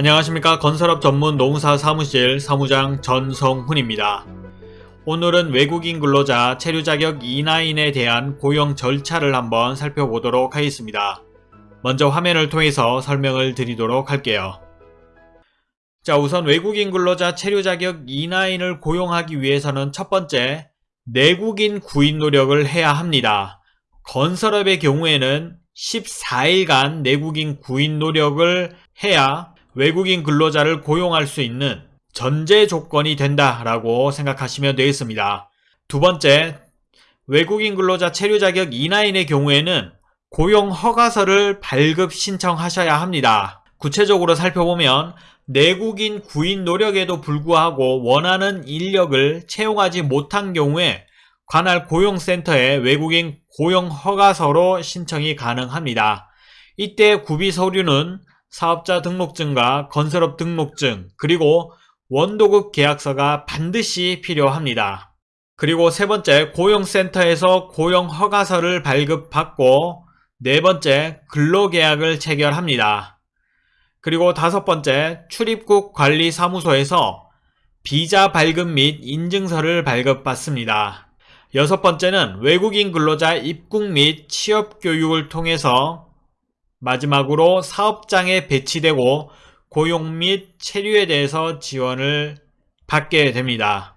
안녕하십니까 건설업 전문 농사 사무실 사무장 전성훈입니다. 오늘은 외국인 근로자 체류 자격 E9에 대한 고용 절차를 한번 살펴보도록 하겠습니다. 먼저 화면을 통해서 설명을 드리도록 할게요. 자 우선 외국인 근로자 체류 자격 E9을 고용하기 위해서는 첫 번째 내국인 구인 노력을 해야 합니다. 건설업의 경우에는 14일간 내국인 구인 노력을 해야 외국인 근로자를 고용할 수 있는 전제 조건이 된다라고 생각하시면 되겠습니다. 두 번째, 외국인 근로자 체류 자격 E9의 경우에는 고용 허가서를 발급 신청하셔야 합니다. 구체적으로 살펴보면 내국인 구인 노력에도 불구하고 원하는 인력을 채용하지 못한 경우에 관할 고용센터에 외국인 고용 허가서로 신청이 가능합니다. 이때 구비 서류는 사업자 등록증과 건설업 등록증 그리고 원도급 계약서가 반드시 필요합니다. 그리고 세 번째 고용센터에서 고용 허가서를 발급받고 네 번째 근로계약을 체결합니다. 그리고 다섯 번째 출입국 관리사무소에서 비자 발급 및 인증서를 발급받습니다. 여섯 번째는 외국인 근로자 입국 및 취업 교육을 통해서 마지막으로 사업장에 배치되고 고용 및 체류에 대해서 지원을 받게 됩니다.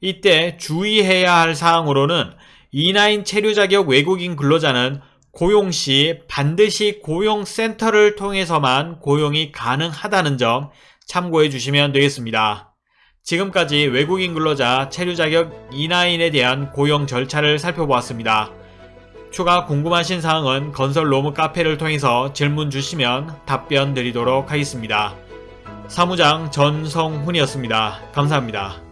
이때 주의해야 할 사항으로는 E9 체류 자격 외국인 근로자는 고용 시 반드시 고용센터를 통해서만 고용이 가능하다는 점 참고해 주시면 되겠습니다. 지금까지 외국인 근로자 체류 자격 E9에 대한 고용 절차를 살펴보았습니다. 추가 궁금하신 사항은 건설 로무 카페를 통해서 질문 주시면 답변 드리도록 하겠습니다. 사무장 전성훈이었습니다. 감사합니다.